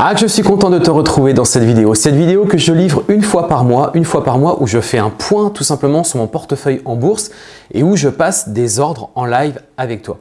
Ah, je suis content de te retrouver dans cette vidéo. Cette vidéo que je livre une fois par mois, une fois par mois où je fais un point tout simplement sur mon portefeuille en bourse et où je passe des ordres en live avec toi.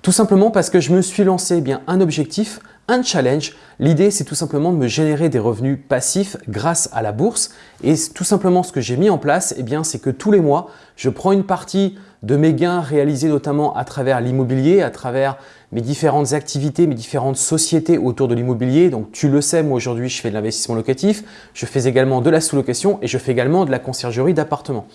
Tout simplement parce que je me suis lancé eh bien un objectif, un challenge. L'idée, c'est tout simplement de me générer des revenus passifs grâce à la bourse. Et tout simplement, ce que j'ai mis en place, eh bien, c'est que tous les mois, je prends une partie de mes gains réalisés notamment à travers l'immobilier, à travers mes différentes activités, mes différentes sociétés autour de l'immobilier. Donc tu le sais, moi aujourd'hui je fais de l'investissement locatif, je fais également de la sous-location et je fais également de la conciergerie d'appartements.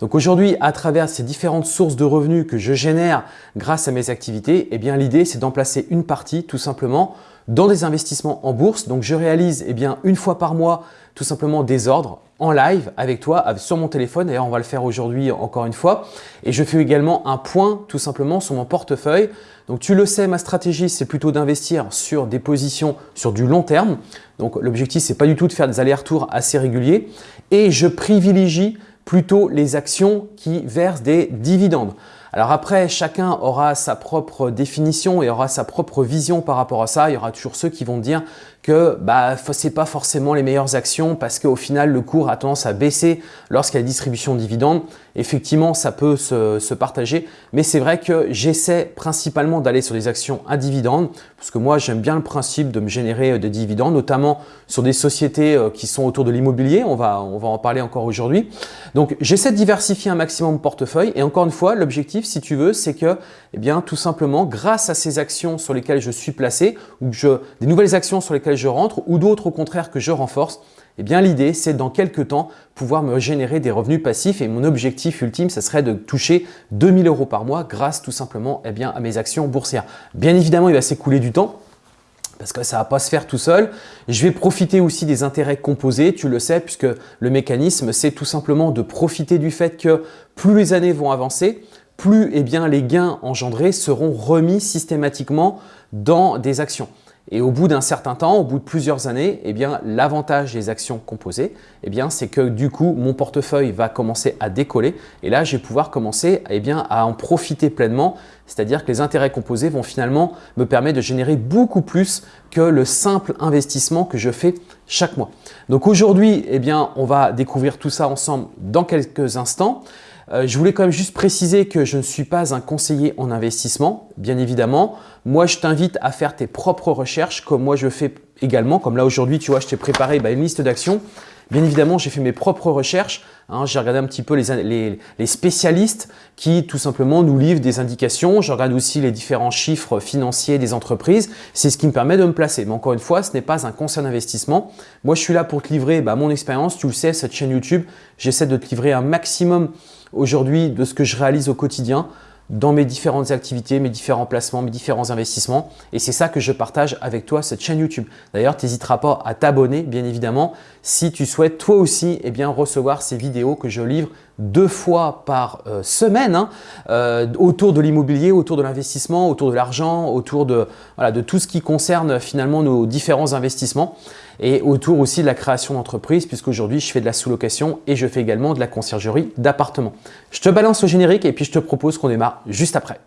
Donc aujourd'hui, à travers ces différentes sources de revenus que je génère grâce à mes activités, eh bien l'idée c'est d'en placer une partie tout simplement dans des investissements en bourse. Donc je réalise eh bien, une fois par mois tout simplement des ordres en live avec toi sur mon téléphone. D'ailleurs, on va le faire aujourd'hui encore une fois. Et je fais également un point tout simplement sur mon portefeuille. Donc, tu le sais, ma stratégie, c'est plutôt d'investir sur des positions sur du long terme. Donc, l'objectif, c'est pas du tout de faire des allers-retours assez réguliers. Et je privilégie plutôt les actions qui versent des dividendes. Alors après, chacun aura sa propre définition et aura sa propre vision par rapport à ça. Il y aura toujours ceux qui vont dire que bah, ce pas forcément les meilleures actions parce qu'au final, le cours a tendance à baisser lorsqu'il y a distribution de dividendes. Effectivement, ça peut se, partager, mais c'est vrai que j'essaie principalement d'aller sur des actions à dividendes parce que moi, j'aime bien le principe de me générer euh, des dividendes, notamment sur des sociétés euh, qui sont autour de l'immobilier. On va, on va en parler encore aujourd'hui. Donc, j'essaie de diversifier un maximum mon portefeuille et encore une fois, l'objectif, si tu veux, c'est que, eh bien, tout simplement, grâce à ces actions sur lesquelles je suis placé ou je, des nouvelles actions sur lesquelles je rentre ou d'autres au contraire que je renforce, eh bien l'idée c'est dans quelques temps pouvoir me générer des revenus passifs et mon objectif ultime ce serait de toucher 2000 euros par mois grâce tout simplement eh bien, à mes actions boursières. Bien évidemment il va s'écouler du temps parce que ça ne va pas se faire tout seul. Je vais profiter aussi des intérêts composés, tu le sais, puisque le mécanisme, c'est tout simplement de profiter du fait que plus les années vont avancer, plus eh bien, les gains engendrés seront remis systématiquement dans des actions. Et au bout d'un certain temps, au bout de plusieurs années, eh bien, l'avantage des actions composées, eh bien, c'est que du coup, mon portefeuille va commencer à décoller et là, je vais pouvoir commencer eh bien, à en profiter pleinement. C'est-à-dire que les intérêts composés vont finalement me permettre de générer beaucoup plus que le simple investissement que je fais chaque mois. Donc aujourd'hui, eh on va découvrir tout ça ensemble dans quelques instants. Euh, je voulais quand même juste préciser que je ne suis pas un conseiller en investissement, bien évidemment. Moi, je t'invite à faire tes propres recherches comme moi je fais également. Comme là aujourd'hui, tu vois, je t'ai préparé bah, une liste d'actions. Bien évidemment, j'ai fait mes propres recherches. Hein. j'ai regardé un petit peu les, les, spécialistes qui tout simplement nous livrent des indications. Je regarde aussi les différents chiffres financiers des entreprises. C'est ce qui me permet de me placer. Mais encore une fois, ce n'est pas un conseil d'investissement. Moi, je suis là pour te livrer bah, mon expérience. Tu le sais, cette chaîne YouTube, j'essaie de te livrer un maximum aujourd'hui de ce que je réalise au quotidien dans mes différentes activités, mes différents placements, mes différents investissements. Et c'est ça que je partage avec toi, cette chaîne YouTube. D'ailleurs, tu n'hésiteras pas à t'abonner, bien évidemment, si tu souhaites toi aussi eh bien, recevoir ces vidéos que je livre deux fois par euh, semaine hein, euh, autour de l'immobilier, autour de l'investissement, autour de l'argent, autour de, voilà, de tout ce qui concerne finalement nos différents investissements et autour aussi de la création d'entreprise puisqu'aujourd'hui je fais de la sous-location et je fais également de la conciergerie d'appartements. Je te balance au générique et puis je te propose qu'on démarre juste après.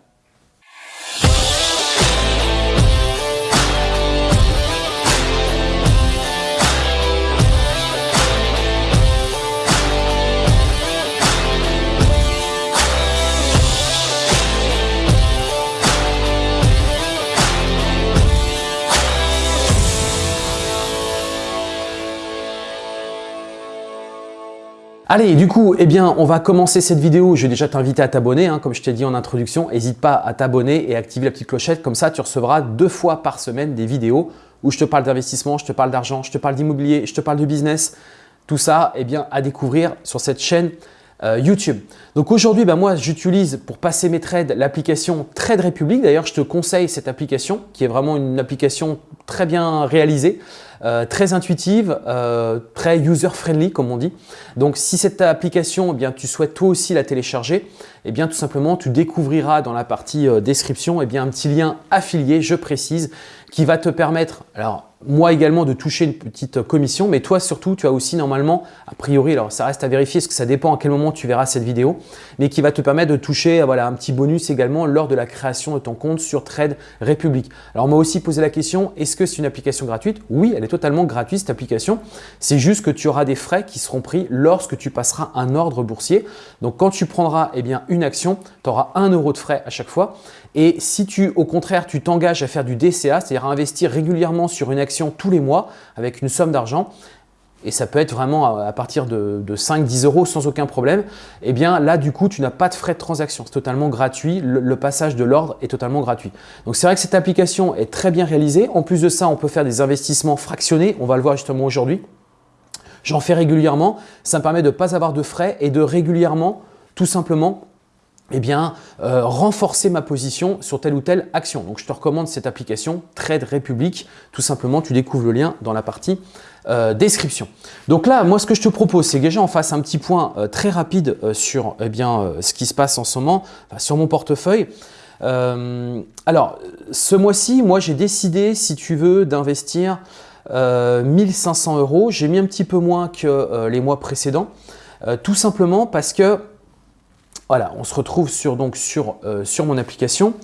Allez, du coup, eh bien, on va commencer cette vidéo. Je vais déjà t'inviter à t'abonner, hein, comme je t'ai dit en introduction. N'hésite pas à t'abonner et activer la petite clochette. Comme ça, tu recevras deux fois par semaine des vidéos où je te parle d'investissement, je te parle d'argent, je te parle d'immobilier, je te parle de business. Tout ça, eh bien, à découvrir sur cette chaîne euh, YouTube. Donc aujourd'hui, bah, moi, j'utilise pour passer mes trades l'application Trade Republic. D'ailleurs, je te conseille cette application qui est vraiment une application très bien réalisée. Euh, très intuitive, euh, très user-friendly comme on dit. Donc si cette application, eh bien, tu souhaites toi aussi la télécharger, eh bien, tout simplement tu découvriras dans la partie euh, description eh bien, un petit lien affilié, je précise, qui va te permettre, moi également de toucher une petite commission, mais toi surtout, tu as aussi normalement, a priori, alors ça reste à vérifier parce que ça dépend à quel moment tu verras cette vidéo, mais qui va te permettre de toucher voilà, un petit bonus également lors de la création de ton compte sur Trade Republic. Alors on m'a aussi posé la question, est-ce que c'est une application gratuite? Oui, elle est totalement gratuite cette application. C'est juste que tu auras des frais qui seront pris lorsque tu passeras un ordre boursier. Donc quand tu prendras eh bien, une action, tu auras 1 euro de frais à chaque fois. Et si tu, au contraire, tu t'engages à faire du DCA, c'est-à-dire à investir régulièrement sur une action tous les mois avec une somme d'argent, et ça peut être vraiment à partir de, 5-10 euros sans aucun problème, eh bien là, du coup, tu n'as pas de frais de transaction. C'est totalement gratuit. Le, passage de l'ordre est totalement gratuit. Donc, c'est vrai que cette application est très bien réalisée. En plus de ça, on peut faire des investissements fractionnés. On va le voir justement aujourd'hui. J'en fais régulièrement. Ça me permet de ne pas avoir de frais et de régulièrement, tout simplement, eh bien, euh, renforcer ma position sur telle ou telle action. Donc, je te recommande cette application Trade Republic. Tout simplement, tu découvres le lien dans la partie euh, description. Donc là, moi, ce que je te propose, c'est que déjà on fasse un petit point euh, très rapide sur eh bien, ce qui se passe en ce moment, sur mon portefeuille. alors, ce mois-ci, moi, j'ai décidé, si tu veux, d'investir 1500 euros. J'ai mis un petit peu moins que les mois précédents, tout simplement parce que voilà, on se retrouve sur, donc, sur, euh, mon application.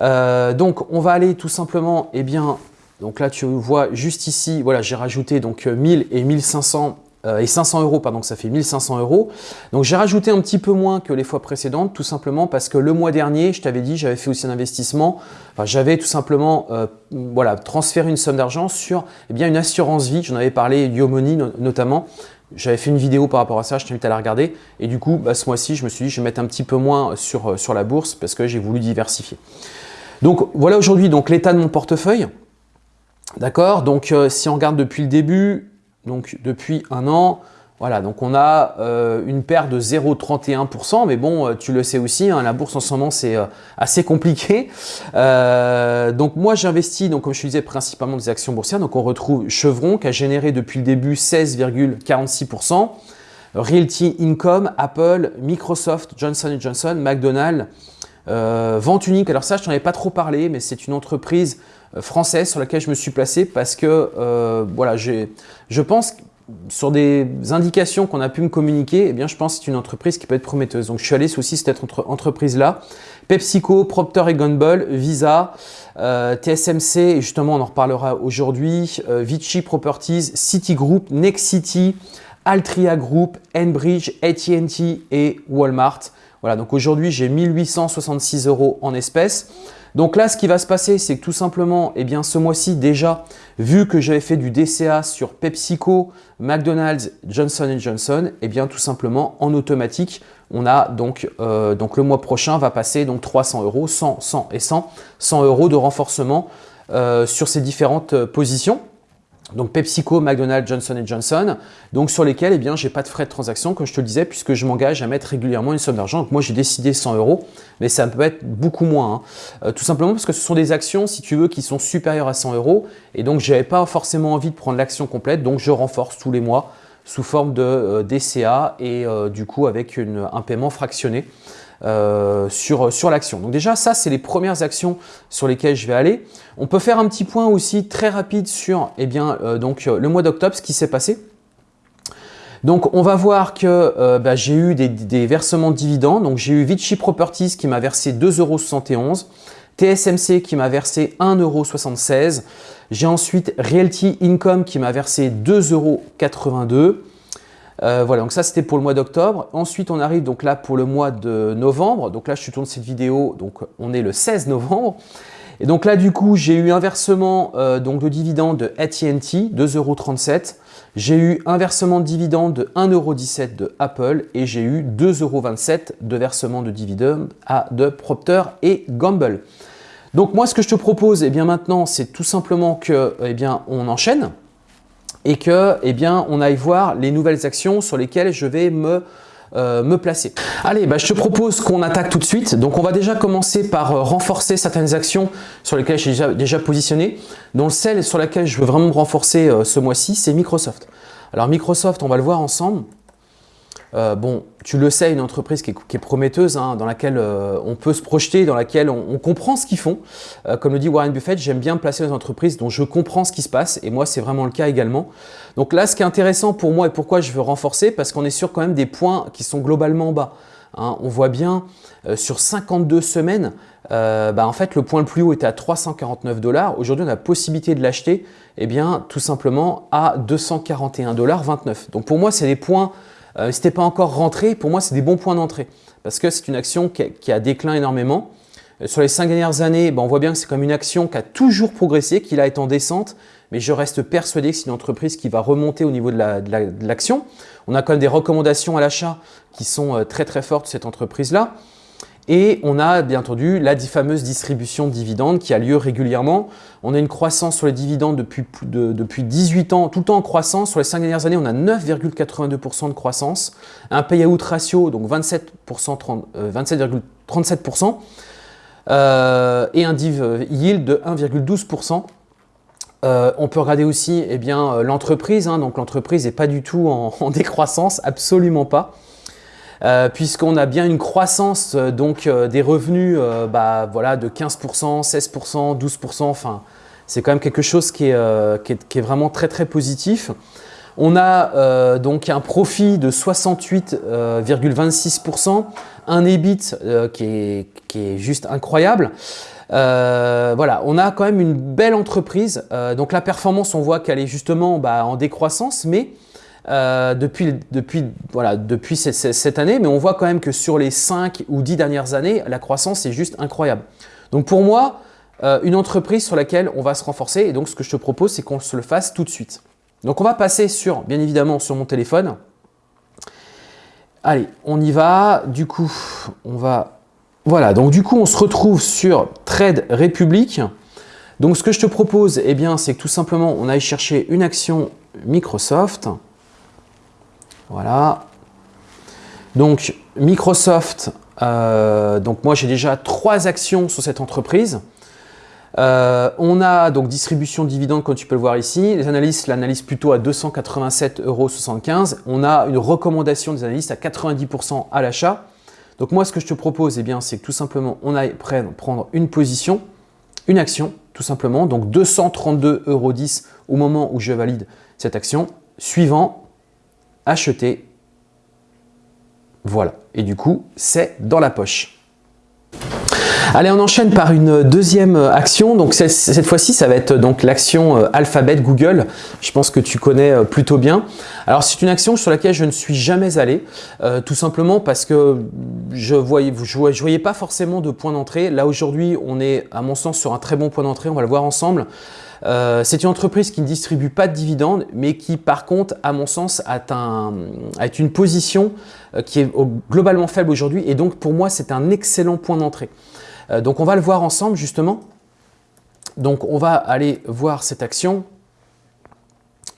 Euh, donc, on va aller tout simplement, eh bien, donc là, tu vois juste ici, voilà, j'ai rajouté donc 1000 euh, et 1500 et 500 euros, pardon, ça fait 1500 euros. Donc, j'ai rajouté un petit peu moins que les fois précédentes, tout simplement parce que le mois dernier, je t'avais dit, j'avais fait aussi un investissement. J'avais tout simplement, voilà, transféré une somme d'argent sur, eh bien, une assurance vie. J'en avais parlé, Yomoni notamment. J'avais fait une vidéo par rapport à ça, je t'invite à la regarder. Et du coup, bah, ce mois-ci, je me suis dit, je vais mettre un petit peu moins sur, euh, la bourse parce que j'ai voulu diversifier. Donc voilà aujourd'hui l'état de mon portefeuille. D'accord? Donc euh, si on regarde depuis le début, donc depuis un an, voilà, donc on a euh, une perte de 0,31%, mais bon, euh, tu le sais aussi, hein, la bourse en ce moment, c'est euh, assez compliqué. donc moi, j'investis, donc comme je disais, principalement des actions boursières. Donc on retrouve Chevron qui a généré depuis le début 16,46%. Realty Income, Apple, Microsoft, Johnson Johnson, McDonald's, Vente Unique. Alors ça, je t'en avais pas trop parlé, mais c'est une entreprise française sur laquelle je me suis placé parce que voilà, je pense sur des indications qu'on a pu me communiquer, eh bien, je pense que c'est une entreprise qui peut être prometteuse. Donc, je suis allé sous aussi cette entreprise-là. PepsiCo, Procter Gamble, Visa, euh, TSMC, et justement, on en reparlera aujourd'hui, euh, Vichy Properties, Citigroup, Nexity, Altria Group, Enbridge, AT&T et Walmart. Voilà, donc aujourd'hui, j'ai 1866 euros en espèces. Donc là, ce qui va se passer, c'est que tout simplement, eh bien, ce mois-ci déjà, vu que j'avais fait du DCA sur PepsiCo, McDonald's, Johnson Johnson, eh bien, tout simplement, en automatique, on a donc, euh, donc le mois prochain va passer donc 300 euros, 100, 100 et 100, 100 euros de renforcement euh, sur ces différentes euh, positions donc PepsiCo, McDonald's, Johnson Johnson, donc sur lesquels eh bien, je n'ai pas de frais de transaction, comme je te le disais, puisque je m'engage à mettre régulièrement une somme d'argent. Donc moi, j'ai décidé 100 euros, mais ça peut être beaucoup moins. Hein. Euh, tout simplement parce que ce sont des actions, si tu veux, qui sont supérieures à 100 euros. Et donc, je n'avais pas forcément envie de prendre l'action complète, donc je renforce tous les mois sous forme de euh, DCA et euh, du coup avec un paiement fractionné. Euh, sur, sur l'action. Donc déjà, ça, c'est les premières actions sur lesquelles je vais aller. On peut faire un petit point aussi très rapide sur eh bien, euh, donc, euh, le mois d'octobre, ce qui s'est passé. Donc, on va voir que bah, j'ai eu des, versements de dividendes. Donc, j'ai eu Vichy Properties qui m'a versé 2,71 euros. TSMC qui m'a versé 1,76€. J'ai ensuite Realty Income qui m'a versé 2,82€. Euh, voilà, donc ça c'était pour le mois d'octobre. Ensuite, on arrive donc là pour le mois de novembre. Donc là, je suis tourné cette vidéo, donc on est le 16 novembre. Et donc là, du coup, j'ai eu un versement euh, donc de dividende de AT&T, 2,37€. J'ai eu un versement de dividende de 1,17€ de Apple et j'ai eu 2,27€ de versement de dividende à de Procter et Gamble. Donc moi, ce que je te propose, eh bien maintenant, c'est tout simplement que, eh bien, on enchaîne et que, eh bien, on aille voir les nouvelles actions sur lesquelles je vais me euh, me placer. Allez, bah, je te propose qu'on attaque tout de suite. Donc, on va déjà commencer par euh, renforcer certaines actions sur lesquelles j'ai déjà, déjà, positionné. Donc, celle sur laquelle je veux vraiment me renforcer euh, ce mois-ci, c'est Microsoft. Alors, Microsoft, on va le voir ensemble. Bon, tu le sais, une entreprise qui est, prometteuse, hein, dans laquelle on peut se projeter, dans laquelle on, comprend ce qu'ils font. comme le dit Warren Buffett, j'aime bien placer les entreprises dont je comprends ce qui se passe, et moi, c'est vraiment le cas également. Donc là, ce qui est intéressant pour moi et pourquoi je veux renforcer, parce qu'on est sur quand même des points qui sont globalement bas. Hein. on voit bien sur 52 semaines, euh, bah, en fait, le point le plus haut était à 349 dollars. Aujourd'hui, on a possibilité de l'acheter eh bien, tout simplement à 241 dollars 29. Donc pour moi, c'est des points, euh, pas encore rentré, pour moi, c'est des bons points d'entrée parce que c'est une action qui a, déclin énormément. Euh, sur les cinq dernières années, bah, on voit bien que c'est comme une action qui a toujours progressé, qui a été en descente, mais je reste persuadé que c'est une entreprise qui va remonter au niveau de l'action. on a quand même des recommandations à l'achat qui sont très très fortes cette entreprise-là. Et on a bien entendu la fameuse distribution de dividendes qui a lieu régulièrement. On a une croissance sur les dividendes depuis, depuis 18 ans, tout le temps en croissance. Sur les 5 dernières années, on a 9,82% de croissance. Un payout ratio, donc 27,37%. Euh, euh, et un div yield de 1,12%. Euh, on peut regarder aussi eh l'entreprise. Hein. donc l'entreprise n'est pas du tout en décroissance, absolument pas. Euh, puisqu'on a bien une croissance euh, donc, euh, des revenus bah, voilà, de 15%, 16%, 12%, enfin c'est quand même quelque chose qui est, vraiment très très positif. On a donc un profit de 68,26%, un EBIT qui, est, qui, est, juste incroyable. voilà, on a quand même une belle entreprise. donc la performance, on voit qu'elle est justement bah, en décroissance, mais euh, depuis, depuis, voilà, depuis cette, année, mais on voit quand même que sur les 5 ou 10 dernières années, la croissance est juste incroyable. Donc pour moi, euh, une entreprise sur laquelle on va se renforcer, et donc ce que je te propose, c'est qu'on se le fasse tout de suite. Donc on va passer sur, bien évidemment, sur mon téléphone. Allez, on y va. Du coup, on va... Voilà, donc du coup, on se retrouve sur Trade Republic. Donc ce que je te propose, eh bien, c'est que tout simplement, on aille chercher une action Microsoft. Voilà. Donc, Microsoft, euh, donc moi j'ai déjà trois actions sur cette entreprise. Euh, on a donc distribution de dividendes comme tu peux le voir ici. Les analystes l'analysent plutôt à 287,75 euros. On a une recommandation des analystes à 90% à l'achat. Donc moi ce que je te propose, eh c'est que tout simplement on aille prendre une position, une action tout simplement. Donc 232,10 euros au moment où je valide cette action. Suivant, acheter. Voilà. Et du coup, c'est dans la poche. Allez, on enchaîne par une deuxième action. Donc cette fois-ci, ça va être donc l'action euh, Alphabet Google. Je pense que tu connais euh, plutôt bien. Alors c'est une action sur laquelle je ne suis jamais allé, euh, tout simplement parce que je voyais, voyais pas forcément de point d'entrée. Là aujourd'hui, on est à mon sens sur un très bon point d'entrée. On va le voir ensemble. Euh, c'est une entreprise qui ne distribue pas de dividendes, mais qui par contre, à mon sens, a, une position euh, qui est globalement faible aujourd'hui. Et donc pour moi, c'est un excellent point d'entrée. Euh, donc on va le voir ensemble justement. Donc on va aller voir cette action.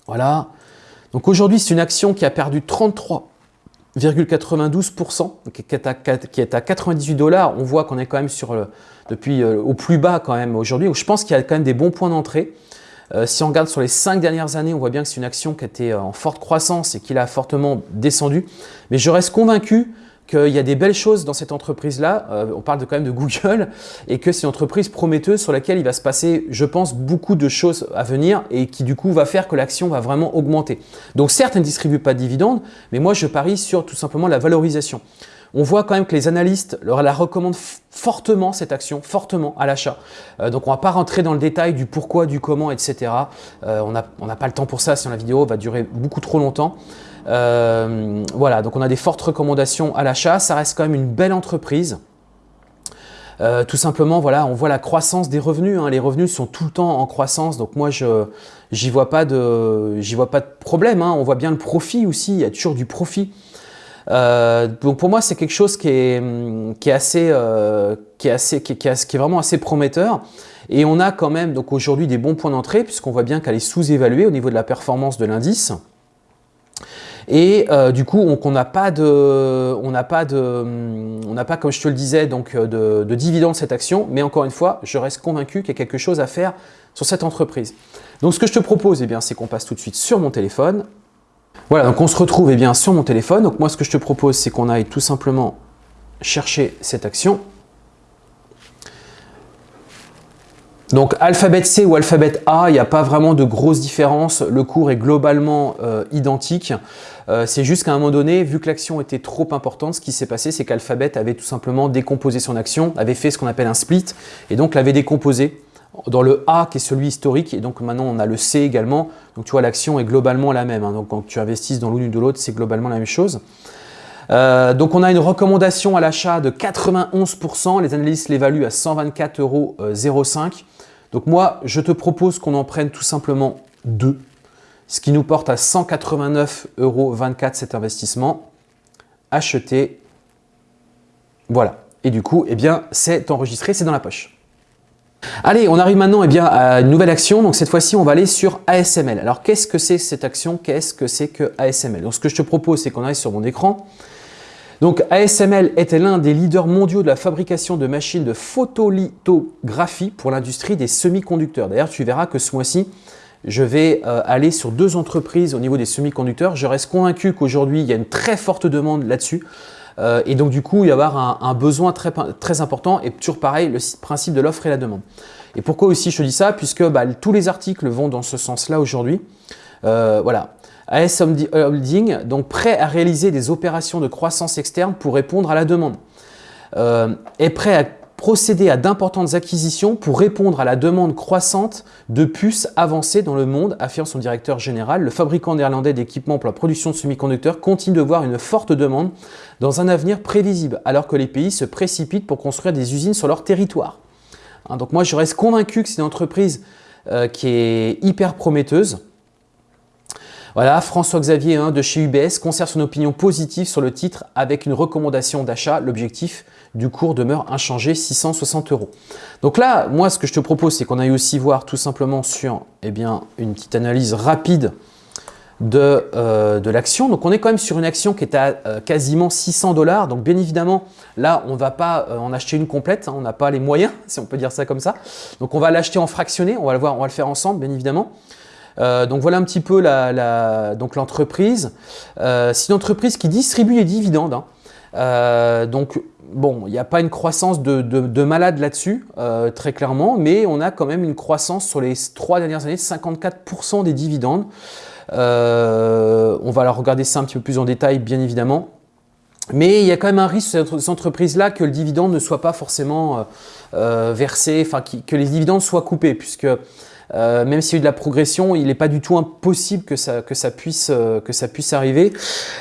Voilà. Donc aujourd'hui, c'est une action qui a perdu 33,92%, qui est à 98 dollars. On voit qu'on est quand même sur le, depuis euh, au plus bas quand même aujourd'hui. Je pense qu'il y a quand même des bons points d'entrée. Euh, si on regarde sur les cinq dernières années, on voit bien que c'est une action qui était euh, en forte croissance et qui a fortement descendu. Mais je reste convaincu qu'il y a des belles choses dans cette entreprise-là. on parle de, quand même de Google et que c'est une entreprise prometteuse sur laquelle il va se passer, je pense, beaucoup de choses à venir et qui du coup va faire que l'action va vraiment augmenter. Donc certes, elle ne distribue pas de dividendes, mais moi je parie sur tout simplement la valorisation on voit quand même que les analystes leur la recommandent fortement cette action, fortement à l'achat. Euh, donc on ne va pas rentrer dans le détail du pourquoi, du comment, etc. Euh, on n'a pas le temps pour ça, sinon la vidéo va durer beaucoup trop longtemps. Euh, voilà, donc on a des fortes recommandations à l'achat. Ça reste quand même une belle entreprise. tout simplement, voilà, on voit la croissance des revenus. Hein. Les revenus sont tout le temps en croissance, donc moi, je j'y vois, pas de, problème. Hein. On voit bien le profit aussi, il y a toujours du profit. Euh, donc pour moi, c'est quelque chose qui est, est assez, euh, qui est assez, qui, est, vraiment assez prometteur. Et on a quand même donc aujourd'hui des bons points d'entrée puisqu'on voit bien qu'elle est sous-évaluée au niveau de la performance de l'indice. Et euh, du coup, on n'a pas de, on n'a pas de, on n'a pas, comme je te le disais, donc de, de dividendes cette action. Mais encore une fois, je reste convaincu qu'il y a quelque chose à faire sur cette entreprise. Donc, ce que je te propose, eh c'est qu'on passe tout de suite sur mon téléphone. Voilà, donc on se retrouve eh bien, sur mon téléphone. Donc moi, ce que je te propose, c'est qu'on aille tout simplement chercher cette action. Donc alphabet C ou alphabet A, il n'y a pas vraiment de grosse différence. Le cours est globalement euh, identique. Euh, c'est juste qu'à un moment donné, vu que l'action était trop importante, ce qui s'est passé, c'est qu'alphabet avait tout simplement décomposé son action, avait fait ce qu'on appelle un split, et donc l'avait décomposé dans le A qui est celui historique et donc maintenant on a le C également donc tu vois l'action est globalement la même hein. donc quand tu investisses dans l'une ou de l'autre c'est globalement la même chose euh, donc on a une recommandation à l'achat de 91%, les analystes l'évaluent à 124,05 euros. Donc moi, je te propose qu'on en prenne tout simplement deux, ce qui nous porte à 189,24 euros cet investissement. Acheter, voilà. Et du coup, eh bien, c'est enregistré, c'est dans la poche. Allez, on arrive maintenant eh à une nouvelle action. Donc cette fois-ci, on va aller sur ASML. Alors qu'est-ce que c'est cette action? Qu'est-ce que c'est que ASML Donc ce que je te propose, c'est qu'on arrive sur mon écran. Donc ASML était l'un des leaders mondiaux de la fabrication de machines de photolithographie pour l'industrie des semi-conducteurs. D'ailleurs, tu verras que ce mois-ci, je vais euh, aller sur deux entreprises au niveau des semi-conducteurs. Je reste convaincu qu'aujourd'hui, il y a une très forte demande là-dessus. Euh, et donc du coup, il va y avoir un, besoin très, très important et toujours pareil, le principe de l'offre et la demande. Et pourquoi aussi je te dis ça? Puisque bah, tous les articles vont dans ce sens-là aujourd'hui. Euh, voilà. AS Holding, donc prêt à réaliser des opérations de croissance externe pour répondre à la demande. Euh, est prêt à procéder à d'importantes acquisitions pour répondre à la demande croissante de puces avancées dans le monde, affirme son directeur général. Le fabricant néerlandais d'équipements pour la production de semi-conducteurs continue de voir une forte demande dans un avenir prévisible, alors que les pays se précipitent pour construire des usines sur leur territoire. Hein, donc moi, je reste convaincu que c'est une entreprise euh, qui est hyper prometteuse. Voilà, François Xavier hein, de chez UBS conserve son opinion positive sur le titre avec une recommandation d'achat. L'objectif du cours demeure inchangé, 660 euros. Donc là, moi, ce que je te propose, c'est qu'on aille aussi voir tout simplement sur eh bien, une petite analyse rapide de, euh, l'action. Donc on est quand même sur une action qui est à euh, quasiment 600 dollars. Donc bien évidemment, là, on ne va pas euh, en acheter une complète. Hein. on n'a pas les moyens, si on peut dire ça comme ça. Donc on va l'acheter en fractionné. On va le voir, on va le faire ensemble, bien évidemment. donc voilà un petit peu l'entreprise. C'est une entreprise qui distribue les dividendes. Hein. donc bon, il n'y a pas une croissance de, malade là-dessus, euh, très clairement, mais on a quand même une croissance sur les trois dernières années de 54% des dividendes. Euh, on va alors regarder ça un petit peu plus en détail, bien évidemment. Mais il y a quand même un risque sur cette entreprise-là que le dividende ne soit pas forcément euh, versé, enfin que les dividendes soient coupés, puisque euh, même s'il y a eu de la progression, il n'est pas du tout impossible que ça, euh, puisse arriver.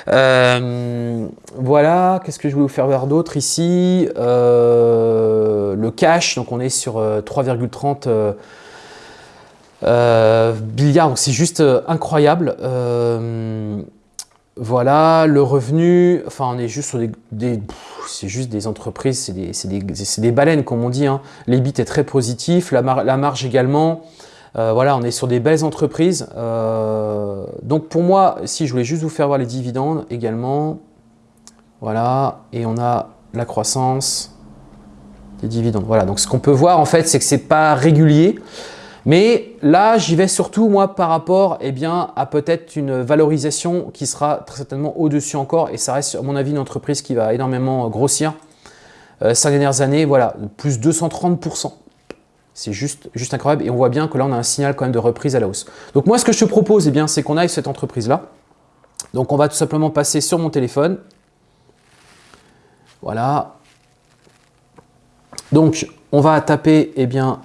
Euh, voilà, qu'est-ce que je voulais vous faire voir d'autre ici? Le cash, donc on est sur 3,30 milliards, donc c'est juste incroyable. Voilà, le revenu, enfin on est juste sur des, c'est juste des entreprises, c'est des, baleines comme on dit. Hein. L'EBIT est très positif, la marge également. Euh, voilà, on est sur des belles entreprises. Euh, donc pour moi, si je voulais juste vous faire voir les dividendes également, voilà, et on a la croissance des dividendes. Voilà, donc ce qu'on peut voir en fait, c'est que c'est pas régulier. Mais là, j'y vais surtout moi par rapport eh bien, à peut-être une valorisation qui sera très certainement au-dessus encore et ça reste à mon avis une entreprise qui va énormément grossir. Euh, ces dernières années, voilà, plus 230%. C'est juste, juste incroyable et on voit bien que là, on a un signal quand même de reprise à la hausse. Donc moi, ce que je te propose, eh c'est qu'on aille cette entreprise-là. Donc on va tout simplement passer sur mon téléphone. Voilà. Donc on va taper eh bien,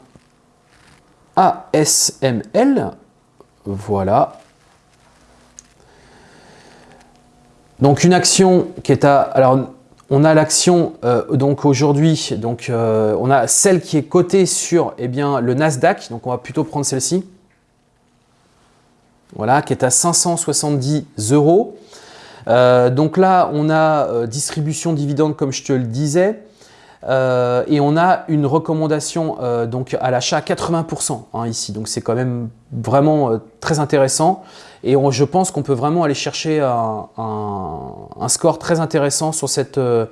ASML. Voilà. Donc une action qui est à... on a l'action euh, donc aujourd'hui, euh, on a celle qui est cotée sur eh le Nasdaq, donc on va plutôt prendre celle-ci. Voilà, qui est à 570 euros. Euh, donc là, on a distribution dividende comme je te le disais. Et on a une recommandation donc à l'achat 80% hein, ici. Donc c'est quand même vraiment très intéressant. Et je pense qu'on peut vraiment aller chercher un, score très intéressant sur cette, euh,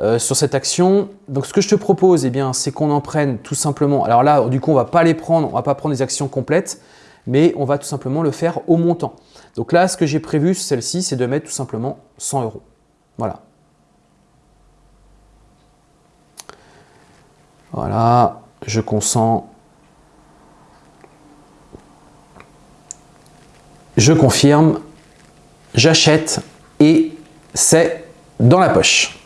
euh, sur cette action. Donc ce que je te propose, eh c'est qu'on en prenne tout simplement. Alors là, du coup, on va pas les prendre, on va pas prendre des actions complètes, mais on va tout simplement le faire au montant. Donc là, ce que j'ai prévu, celle-ci, c'est de mettre tout simplement 100 euros. Voilà. Voilà, je consens. Je confirme, j'achète et c'est dans la poche.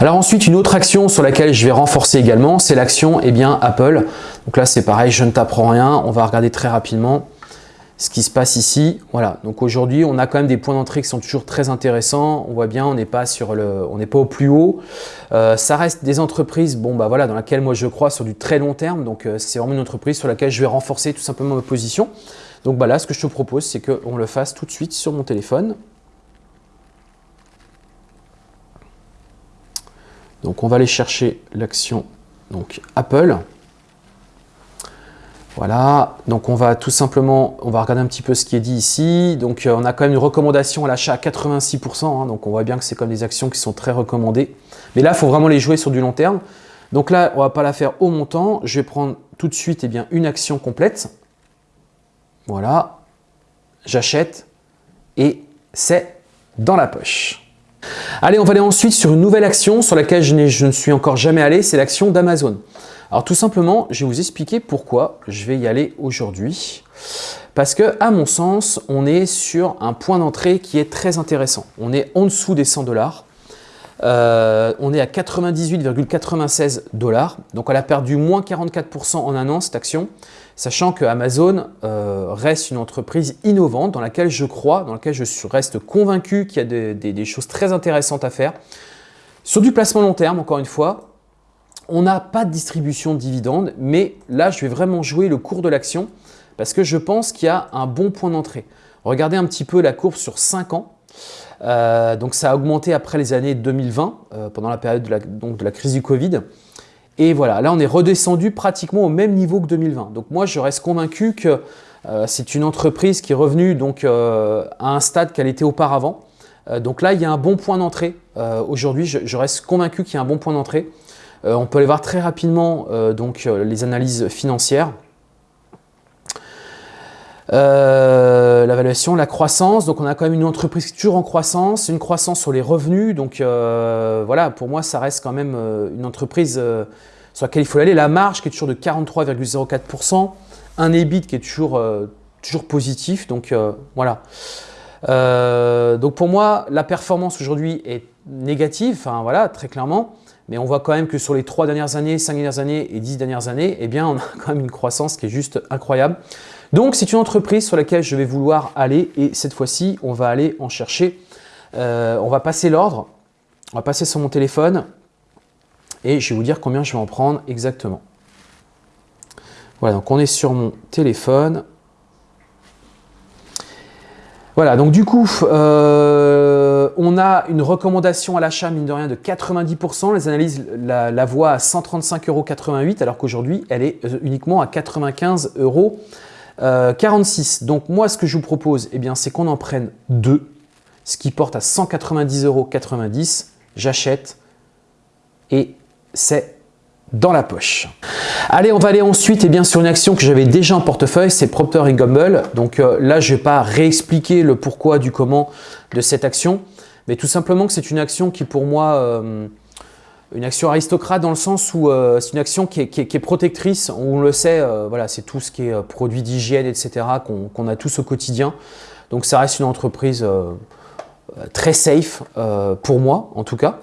Alors ensuite, une autre action sur laquelle je vais renforcer également, c'est l'action eh bien Apple. Donc là, c'est pareil, je ne t'apprends rien. On va regarder très rapidement ce qui se passe ici. Voilà, donc aujourd'hui, on a quand même des points d'entrée qui sont toujours très intéressants. On voit bien, on n'est pas sur le, au plus haut. Euh, ça reste des entreprises, bon bah voilà, dans laquelle moi je crois sur du très long terme. Donc euh, c'est vraiment une entreprise sur laquelle je vais renforcer tout simplement ma position. Donc bah là, ce que je te propose, c'est qu'on le fasse tout de suite sur mon téléphone. Donc on va aller chercher l'action donc Apple. Voilà, donc on va tout simplement, on va regarder un petit peu ce qui est dit ici. Donc euh, on a quand même une recommandation à l'achat à 86%, hein. donc on voit bien que c'est comme des actions qui sont très recommandées. Mais là, il faut vraiment les jouer sur du long terme. Donc là, on ne va pas la faire au montant. Je vais prendre tout de suite eh bien, une action complète. Voilà, j'achète et c'est dans la poche. Allez, on va aller ensuite sur une nouvelle action sur laquelle je, je ne suis encore jamais allé, c'est l'action d'Amazon. Alors tout simplement, je vais vous expliquer pourquoi je vais y aller aujourd'hui. Parce que, à mon sens, on est sur un point d'entrée qui est très intéressant. On est en dessous des 100 dollars. Euh, on est à 98,96 dollars. Donc elle a perdu moins 44% en un an cette action, sachant que Amazon euh, reste une entreprise innovante dans laquelle je crois, dans laquelle je reste convaincu qu'il y a des choses très intéressantes à faire. Sur du placement long terme, encore une fois, on n'a pas de distribution de dividendes, mais là, je vais vraiment jouer le cours de l'action parce que je pense qu'il y a un bon point d'entrée. Regardez un petit peu la courbe sur 5 ans. Euh, donc ça a augmenté après les années 2020, euh, pendant la période de la, crise du Covid. Et voilà, là on est redescendu pratiquement au même niveau que 2020. Donc moi je reste convaincu que euh, c'est une entreprise qui est revenue à un stade qu'elle était auparavant. donc là il y a un bon point d'entrée. Aujourd'hui je, reste convaincu qu'il y a un bon point d'entrée. On peut aller voir très rapidement donc, les analyses financières. Euh, L'évaluation, la croissance, donc on a quand même une entreprise toujours en croissance, une croissance sur les revenus, donc euh, voilà, pour moi ça reste quand même euh, une entreprise euh, sur laquelle il faut aller. La marge qui est toujours de 43,04%, un EBIT qui est toujours, toujours positif, donc voilà. donc pour moi, la performance aujourd'hui est négative, enfin voilà, très clairement, mais on voit quand même que sur les trois dernières années, cinq dernières années et dix dernières années, eh bien on a quand même une croissance qui est juste incroyable. Donc, c'est une entreprise sur laquelle je vais vouloir aller et cette fois-ci, on va aller en chercher. Euh, on va passer l'ordre, on va passer sur mon téléphone et je vais vous dire combien je vais en prendre exactement. Voilà, donc on est sur mon téléphone. Voilà, donc du coup, euh, on a une recommandation à l'achat, mine de rien, de 90%. Les analyses la, voient à 135,88 euros, alors qu'aujourd'hui, elle est euh, uniquement à 95 euros. 46. Euh, Donc moi, ce que je vous propose, eh bien, c'est qu'on en prenne deux, ce qui porte à 190,90 euros. J'achète et c'est dans la poche. Allez, on va aller ensuite eh bien, sur une action que j'avais déjà en portefeuille, c'est Procter Gamble. Donc euh, là, je ne vais pas réexpliquer le pourquoi du comment de cette action, mais tout simplement que c'est une action qui pour moi euh, une action aristocrate dans le sens où euh, c'est une action qui est, protectrice, on le sait, euh, voilà, c'est tout ce qui est produits d'hygiène, etc., qu'on a tous au quotidien. Donc ça reste une entreprise très safe, pour moi en tout cas.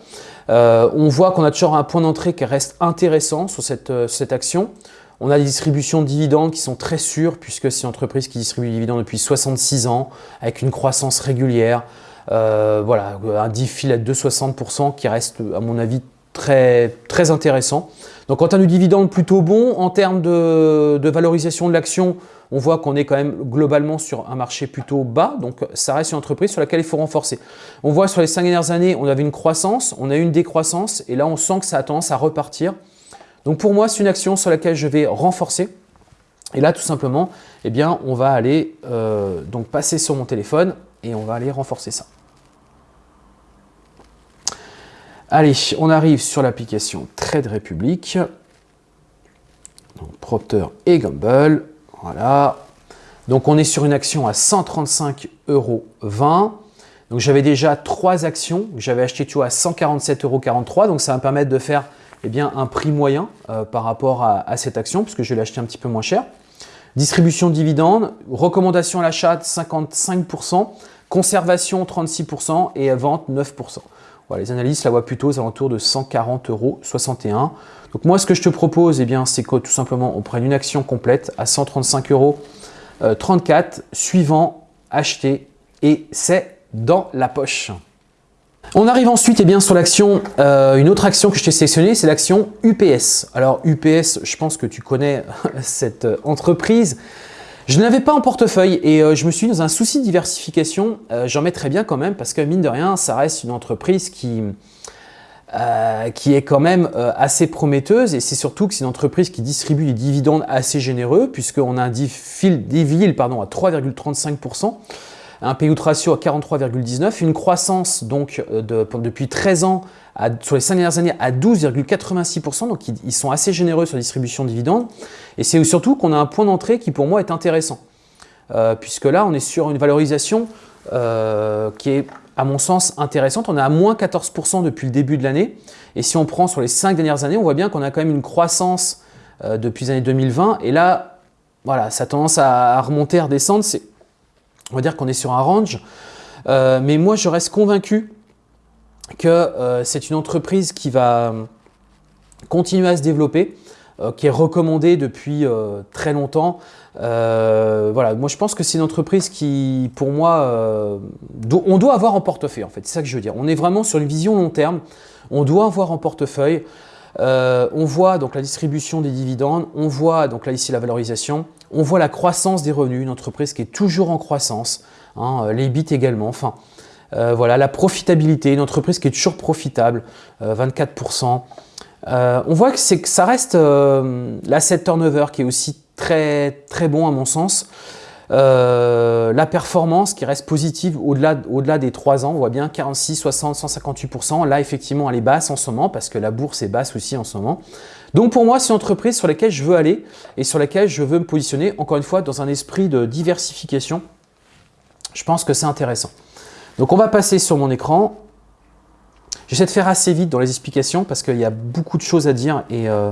on voit qu'on a toujours un point d'entrée qui reste intéressant sur cette, cette, action. On a des distributions de dividendes qui sont très sûres, puisque c'est une entreprise qui distribue des dividendes depuis 66 ans, avec une croissance régulière. Voilà, un diff à 2,60% qui reste, à mon avis, très, très intéressant. Donc en termes de dividendes, plutôt bon. En termes de, valorisation de l'action, on voit qu'on est quand même globalement sur un marché plutôt bas. Donc ça reste une entreprise sur laquelle il faut renforcer. On voit sur les cinq dernières années, on avait une croissance, on a eu une décroissance et là on sent que ça a tendance à repartir. Donc pour moi, c'est une action sur laquelle je vais renforcer. Et là, tout simplement, eh bien, on va aller euh, donc passer sur mon téléphone et on va aller renforcer ça. Allez, on arrive sur l'application Trade Republic. Donc, et Gamble. Voilà. Donc on est sur une action à 135,20 euros. Donc j'avais déjà trois actions j'avais achetées tu à 147,43 euros. Donc ça va me permettre de faire eh un prix moyen euh, par rapport à, cette action puisque je l'ai acheté un petit peu moins cher. Distribution de dividendes, recommandation à l'achat 55%, conservation 36% et vente 9%. Les analystes la voient plutôt aux alentours de 140,61 euros. Donc moi, ce que je te propose, eh bien, c'est que tout simplement, on prenne une action complète à 135,34 euros, euh, suivant, acheter, et c'est dans la poche. On arrive ensuite eh bien, sur l'action, euh, une autre action que je t'ai sélectionnée, c'est l'action UPS. Alors UPS, je pense que tu connais cette euh, entreprise. Je ne l'avais pas en portefeuille et euh, je me suis dans un souci de diversification. J'en mets très bien quand même parce que mine de rien, ça reste une entreprise qui, qui est quand même assez prometteuse et c'est surtout que c'est une entreprise qui distribue des dividendes assez généreux puisqu'on a un dividende pardon, à 3,35% un payout ratio à 43,19, une croissance donc euh, depuis 13 ans sur les 5 dernières années à 12,86%, donc ils, sont assez généreux sur la distribution de dividendes. Et c'est surtout qu'on a un point d'entrée qui pour moi est intéressant, euh, puisque là on est sur une valorisation euh, qui est à mon sens intéressante. On est à moins 14% depuis le début de l'année. Et si on prend sur les 5 dernières années, on voit bien qu'on a quand même une croissance depuis les années 2020. Et là, voilà, ça a tendance à remonter, à redescendre on va dire qu'on est sur un range. Euh, mais moi, je reste convaincu que euh, c'est une entreprise qui va continuer à se développer, euh, qui est recommandée depuis très longtemps. voilà, moi je pense que c'est une entreprise qui, pour moi, on doit avoir en portefeuille en fait, c'est ça que je veux dire. On est vraiment sur une vision long terme, on doit avoir en portefeuille. on voit donc la distribution des dividendes, on voit donc là ici la valorisation, on voit la croissance des revenus, une entreprise qui est toujours en croissance, hein, euh, les bits également, enfin, euh, voilà, la profitabilité, une entreprise qui est toujours profitable, 24%. Euh, on voit que, que ça reste l'asset turnover qui est aussi très, très bon à mon sens. la performance qui reste positive au-delà au -delà des 3 ans, on voit bien 46, 60, 158%. Là, effectivement, elle est basse en ce moment parce que la bourse est basse aussi en ce moment. Donc pour moi, c'est une entreprise sur laquelle je veux aller et sur laquelle je veux me positionner, encore une fois, dans un esprit de diversification. Je pense que c'est intéressant. Donc on va passer sur mon écran. J'essaie de faire assez vite dans les explications parce qu'il y a beaucoup de choses à dire et euh,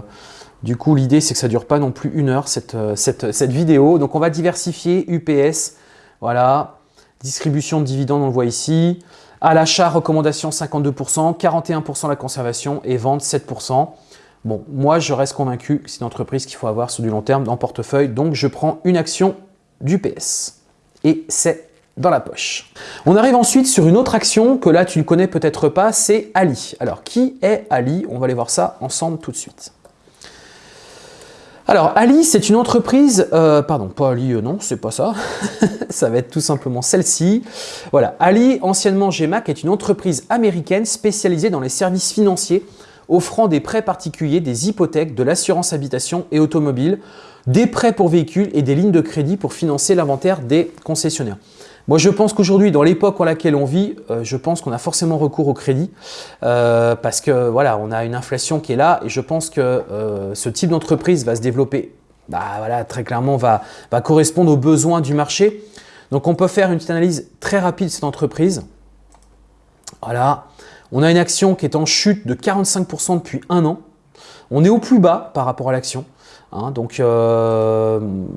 du coup, l'idée, c'est que ça ne dure pas non plus une heure, cette, euh, cette, cette, vidéo. Donc on va diversifier UPS, voilà, distribution de dividendes, on le voit ici. À l'achat, recommandation 52%, 41% la conservation et vente 7%. Bon, moi, je reste convaincu que c'est une entreprise qu'il faut avoir sur du long terme dans le portefeuille. Donc, je prends une action du PS. Et c'est dans la poche. On arrive ensuite sur une autre action que là, tu ne connais peut-être pas, c'est Ali. Alors, qui est Ali? On va aller voir ça ensemble tout de suite. Alors, Ali, c'est une entreprise, euh, pardon, pas Ali, euh, non, c'est pas ça, ça va être tout simplement celle-ci. Voilà, Ali, anciennement GMAC, est une entreprise américaine spécialisée dans les services financiers offrant des prêts particuliers, des hypothèques, de l'assurance habitation et automobile, des prêts pour véhicules et des lignes de crédit pour financer l'inventaire des concessionnaires. Moi, je pense qu'aujourd'hui, dans l'époque en laquelle on vit, euh, je pense qu'on a forcément recours au crédit euh, parce que voilà, on a une inflation qui est là et je pense que euh, ce type d'entreprise va se développer, bah, voilà, très clairement, va, correspondre aux besoins du marché. Donc, on peut faire une petite analyse très rapide de cette entreprise. Voilà, on a une action qui est en chute de 45% depuis un an. On est au plus bas par rapport à l'action. Hein. donc,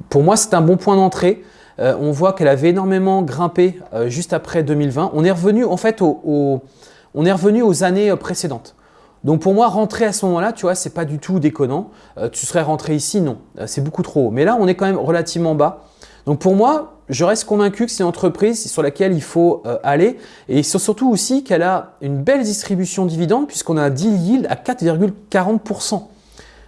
pour moi, c'est un bon point d'entrée. Euh, on voit qu'elle avait énormément grimpé euh, juste après 2020. On est revenu en fait aux années précédentes. Donc pour moi, rentrer à ce moment-là, tu vois, c'est pas du tout déconnant. tu serais rentré ici, non, c'est beaucoup trop haut. Mais là, on est quand même relativement bas. Donc pour moi, je reste convaincu que c'est une entreprise sur laquelle il faut euh, aller et surtout aussi qu'elle a une belle distribution de dividendes puisqu'on a un deal yield à 4,40%.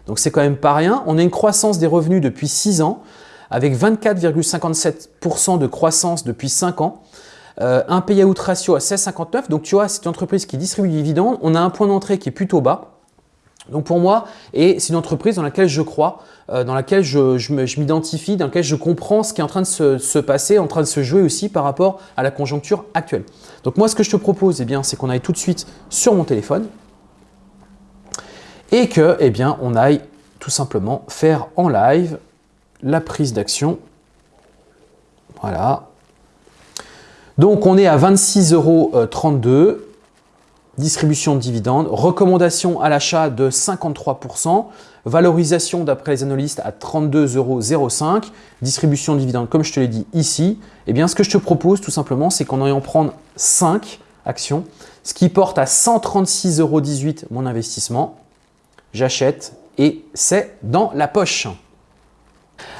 Donc c'est quand même pas rien. On a une croissance des revenus depuis 6 ans avec 24,57% de croissance depuis 5 ans. Euh, un payout ratio à 16,59. Donc tu vois, c'est une entreprise qui distribue des dividendes. On a un point d'entrée qui est plutôt bas. Donc pour moi, et c'est une entreprise dans laquelle je crois, euh, dans laquelle je, m'identifie, dans laquelle je comprends ce qui est en train de se, passer, en train de se jouer aussi par rapport à la conjoncture actuelle. Donc moi, ce que je te propose, eh c'est qu'on aille tout de suite sur mon téléphone et que, eh bien, on aille tout simplement faire en live la prise d'action Voilà. Donc, on est à 26,32 euros. Distribution de dividendes. Recommandation à l'achat de 53%. Valorisation d'après les analystes à 32,05 euros. Distribution de dividendes, comme je te l'ai dit ici. Eh bien, ce que je te propose tout simplement, c'est qu'on aille en prendre 5 actions, ce qui porte à 136,18 euros mon investissement. J'achète et c'est dans la poche.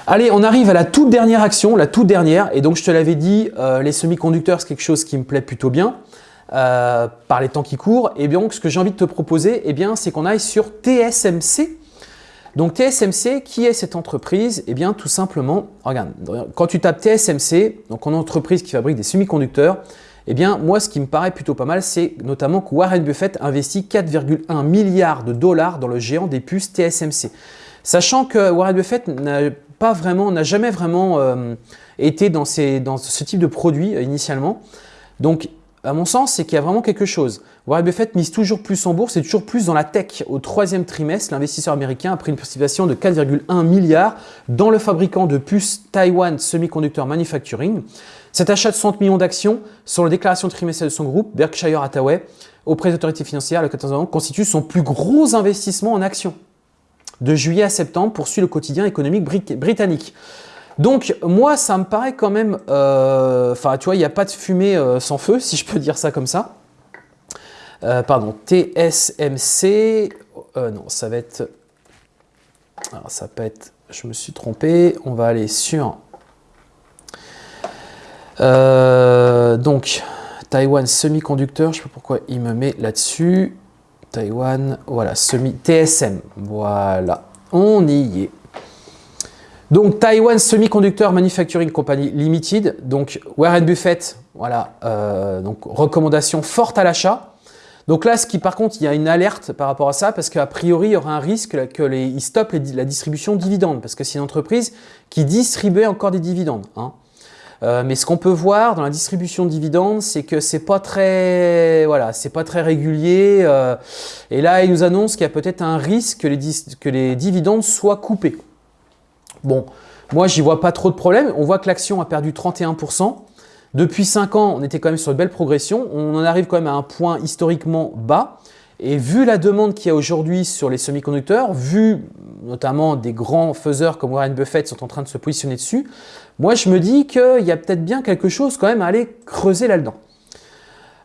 Allez, on arrive à la toute dernière action, la toute dernière. Et donc, je te l'avais dit, euh, les semi-conducteurs, c'est quelque chose qui me plaît plutôt bien euh, par les temps qui courent. Et bien, donc, ce que j'ai envie de te proposer, eh bien, c'est qu'on aille sur TSMC. Donc, TSMC, qui est cette entreprise? Eh bien, tout simplement, regarde, quand tu tapes TSMC, donc en entreprise qui fabrique des semi-conducteurs, eh bien, moi, ce qui me paraît plutôt pas mal, c'est notamment que Warren Buffett investit 4,1 milliards de dollars dans le géant des puces TSMC. Sachant que Warren Buffett n'a pas vraiment, n'a jamais vraiment euh, été dans, ce type de produit euh, initialement. Donc, à mon sens, c'est qu'il y a vraiment quelque chose. Warren Buffett mise toujours plus en bourse et toujours plus dans la tech. Au troisième trimestre, l'investisseur américain a pris une participation de 4,1 milliards dans le fabricant de puces Taiwan Semiconductor Manufacturing. Cet achat de 60 millions d'actions sur la déclaration trimestrielle de son groupe, Berkshire Hathaway, auprès des autorités financières le 14 novembre, constitue son plus gros investissement en actions de juillet à septembre poursuit le quotidien économique britannique. Donc moi, ça me paraît quand même, euh, enfin tu vois, il n'y a pas de fumée euh, sans feu, si je peux dire ça comme ça. Euh, pardon, TSMC, non, ça va être, alors ça peut être, je me suis trompé, on va aller sur, donc Taiwan Semiconductor, je ne sais pas pourquoi il me met là-dessus, Taïwan, voilà, semi TSM, voilà, on y est. Donc Taiwan Semiconductor Manufacturing Company Limited, donc Warren Buffett, voilà, euh, donc recommandation forte à l'achat. Donc là, ce qui par contre, il y a une alerte par rapport à ça, parce qu'a priori, il y aura un risque que les, stoppent la distribution de dividendes, parce que c'est une entreprise qui distribue encore des dividendes. Hein. Euh, mais ce qu'on peut voir dans la distribution de dividendes, c'est que c'est pas très, voilà, c'est pas très régulier. Euh, et là, il nous annonce qu'il y a peut-être un risque que les, dividendes soient coupés. Bon, moi, j'y vois pas trop de problème. On voit que l'action a perdu 31%. Depuis 5 ans, on était quand même sur une belle progression. On en arrive quand même à un point historiquement bas. Et vu la demande qu'il y a aujourd'hui sur les semi-conducteurs, vu notamment des grands faiseurs comme Warren Buffett sont en train de se positionner dessus, moi je me dis qu'il y a peut-être bien quelque chose quand même à aller creuser là-dedans.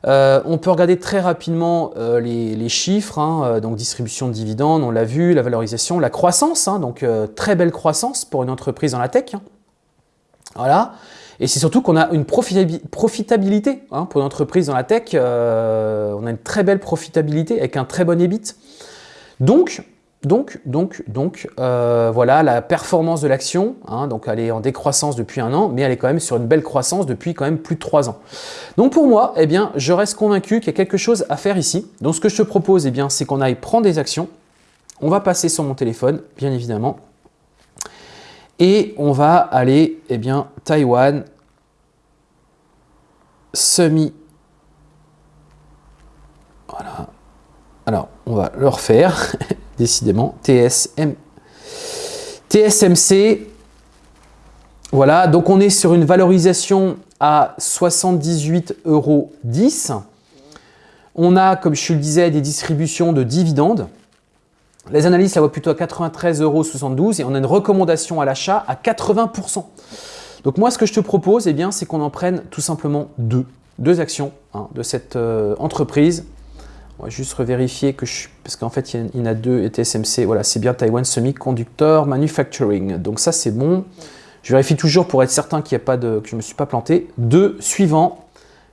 Euh, on peut regarder très rapidement euh, les, chiffres, hein, euh, donc distribution de dividendes, on l'a vu, la valorisation, la croissance, hein, donc très belle croissance pour une entreprise dans la tech. Hein. Voilà. Et c'est surtout qu'on a une profitabilité hein, pour une entreprise dans la tech. Euh, on a une très belle profitabilité avec un très bon EBIT. Donc, donc, donc, donc, euh, voilà la performance de l'action. Hein, donc, elle est en décroissance depuis un an, mais elle est quand même sur une belle croissance depuis quand même plus de trois ans. Donc, pour moi, eh bien, je reste convaincu qu'il y a quelque chose à faire ici. Donc, ce que je te propose, eh bien, c'est qu'on aille prendre des actions. On va passer sur mon téléphone, bien évidemment. Et on va aller, eh bien, Taïwan, semi. Voilà. Alors, on va le refaire, décidément. TSM. TSMC. Voilà, donc on est sur une valorisation à 78,10 euros. On a, comme je le disais, des distributions de dividendes. Les analystes la voient plutôt à 93,72 euros et on a une recommandation à l'achat à 80%. Donc moi, ce que je te propose, eh bien, c'est qu'on en prenne tout simplement deux, deux actions hein, de cette euh, entreprise. On va juste revérifier que je parce qu'en fait, il y, en a deux et TSMC. Voilà, c'est bien Taiwan Semiconductor Manufacturing. Donc ça, c'est bon. Je vérifie toujours pour être certain qu'il n'y a pas de, que je ne me suis pas planté. Deux suivants,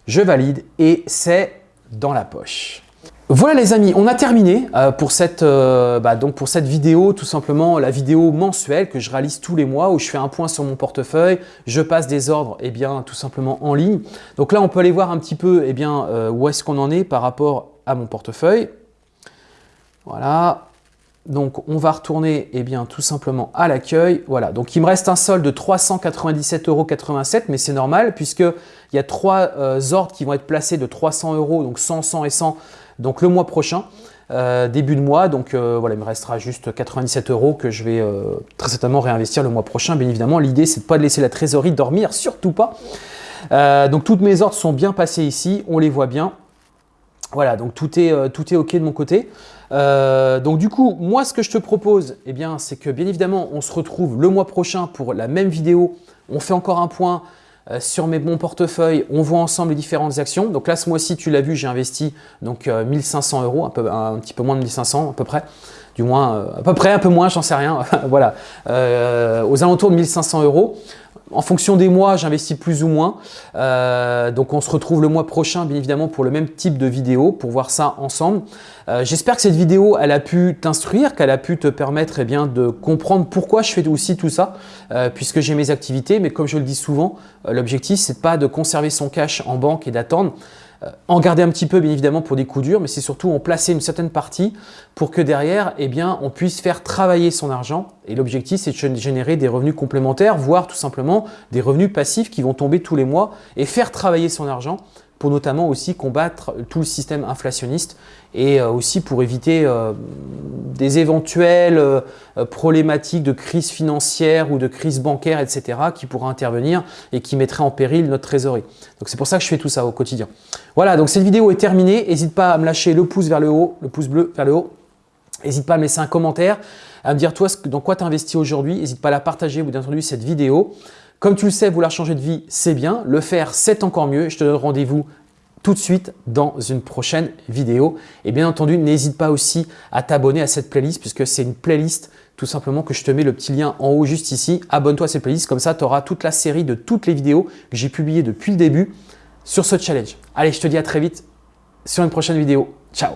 je valide et c'est dans la poche. Voilà les amis, on a terminé euh, pour, cette, euh, bah, pour cette vidéo, tout simplement la vidéo mensuelle que je réalise tous les mois où je fais un point sur mon portefeuille, je passe des ordres eh bien, tout simplement en ligne. Donc là, on peut aller voir un petit peu eh bien, euh, où est-ce qu'on en est par rapport à mon portefeuille. Voilà, donc on va retourner eh bien, tout simplement à l'accueil. Voilà, donc il me reste un solde de 397,87 euros, mais c'est normal puisqu'il y a trois ordres qui vont être placés de 300 euros, donc 100, 100 et 100 donc le mois prochain. début de mois. Donc voilà, il me restera juste 97 euros que je vais très certainement réinvestir le mois prochain. Bien évidemment, l'idée, c'est de pas laisser la trésorerie dormir, surtout pas. donc toutes mes ordres sont bien passés ici, on les voit bien. Voilà, donc tout est, tout est OK de mon côté. donc du coup, moi, ce que je te propose, eh bien, c'est que bien évidemment, on se retrouve le mois prochain pour la même vidéo. On fait encore un point euh, sur mes bons portefeuilles, on voit ensemble les différentes actions. Donc là, ce mois-ci, tu l'as vu, j'ai investi donc 1500 euh, euros, un, peu, un, petit peu moins de 1500 à peu près. Du moins, euh, à peu près, un peu moins, j'en sais rien. voilà, aux alentours de 1500 euros. En fonction des mois, j'investis plus ou moins. Euh, donc, on se retrouve le mois prochain, bien évidemment, pour le même type de vidéo, pour voir ça ensemble. Euh, j'espère que cette vidéo, elle a pu t'instruire, qu'elle a pu te permettre eh bien, de comprendre pourquoi je fais aussi tout ça, euh, puisque j'ai mes activités. Mais comme je le dis souvent, l'objectif, c'est pas de conserver son cash en banque et d'attendre. Euh, en garder un petit peu bien évidemment pour des coups durs, mais c'est surtout en placer une certaine partie pour que derrière, eh bien, on puisse faire travailler son argent. Et l'objectif, c'est de générer des revenus complémentaires, voire tout simplement des revenus passifs qui vont tomber tous les mois et faire travailler son argent pour notamment aussi combattre tout le système inflationniste et euh, aussi pour éviter euh, des éventuelles euh, problématiques de crise financière ou de crise bancaire, etc. qui pourraient intervenir et qui mettraient en péril notre trésorerie. Donc c'est pour ça que je fais tout ça au quotidien. Voilà, donc cette vidéo est terminée. N'hésite pas à me lâcher le pouce vers le haut, le pouce bleu vers le haut. N'hésite pas à me laisser un commentaire, à me dire toi dans quoi tu as investi aujourd'hui. N'hésite pas à la partager ou entendu cette vidéo. Comme tu le sais, vouloir changer de vie, c'est bien. Le faire, c'est encore mieux. Je te donne rendez-vous tout de suite dans une prochaine vidéo. Et bien entendu, n'hésite pas aussi à t'abonner à cette playlist puisque c'est une playlist tout simplement que je te mets le petit lien en haut juste ici. Abonne-toi à cette playlist, comme ça tu auras toute la série de toutes les vidéos que j'ai publiées depuis le début sur ce challenge. Allez, je te dis à très vite sur une prochaine vidéo. Ciao